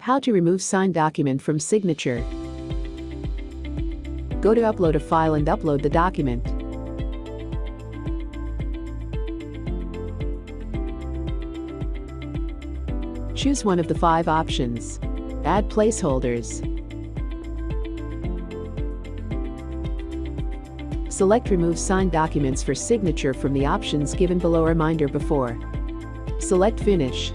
How to remove signed document from signature. Go to upload a file and upload the document. Choose one of the five options. Add placeholders. Select Remove Signed Documents for signature from the options given below reminder before. Select Finish.